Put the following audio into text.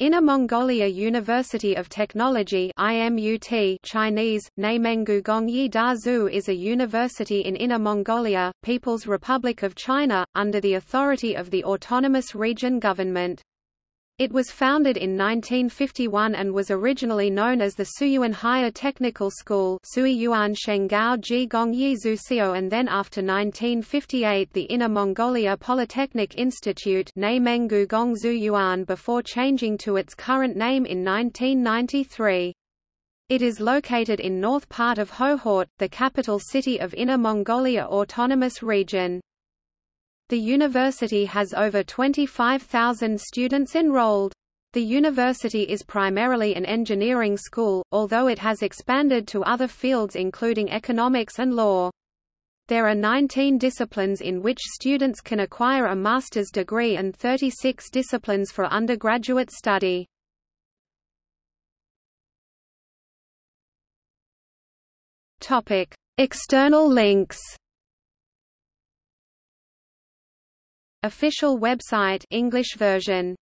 Inner Mongolia University of Technology IMUT Chinese, Neimengu Gongyi Dazu is a university in Inner Mongolia, People's Republic of China, under the authority of the Autonomous Region Government. It was founded in 1951 and was originally known as the Suiyuan Higher Technical School Suiyuan Shengao Ji Gongyi Zusio and then after 1958 the Inner Mongolia Polytechnic Institute Neimengu Gongzu Yuan before changing to its current name in 1993. It is located in north part of Hohhot, the capital city of Inner Mongolia Autonomous Region. The university has over 25,000 students enrolled. The university is primarily an engineering school, although it has expanded to other fields including economics and law. There are 19 disciplines in which students can acquire a master's degree and 36 disciplines for undergraduate study. External links Official website English version